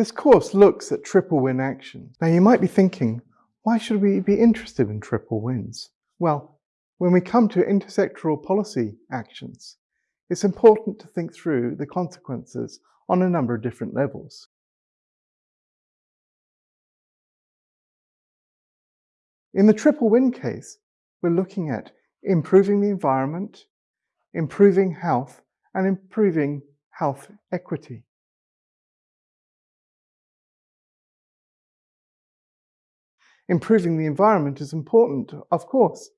This course looks at triple win actions. Now you might be thinking, why should we be interested in triple wins? Well, when we come to intersectoral policy actions, it's important to think through the consequences on a number of different levels. In the triple win case, we're looking at improving the environment, improving health, and improving health equity. Improving the environment is important, of course.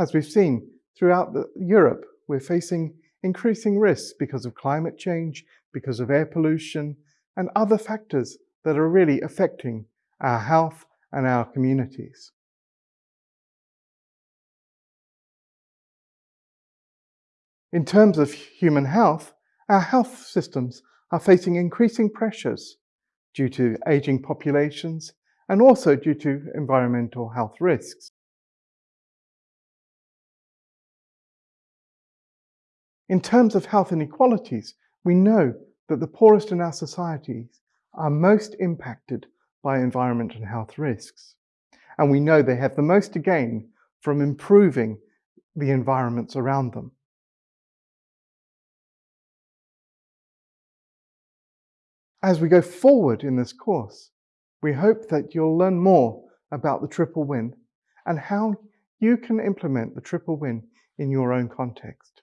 As we've seen throughout the, Europe, we're facing increasing risks because of climate change, because of air pollution, and other factors that are really affecting our health and our communities. In terms of human health, our health systems are facing increasing pressures due to aging populations and also due to environmental health risks. In terms of health inequalities, we know that the poorest in our societies are most impacted by environment and health risks. And we know they have the most to gain from improving the environments around them. As we go forward in this course, we hope that you'll learn more about the triple win and how you can implement the triple win in your own context.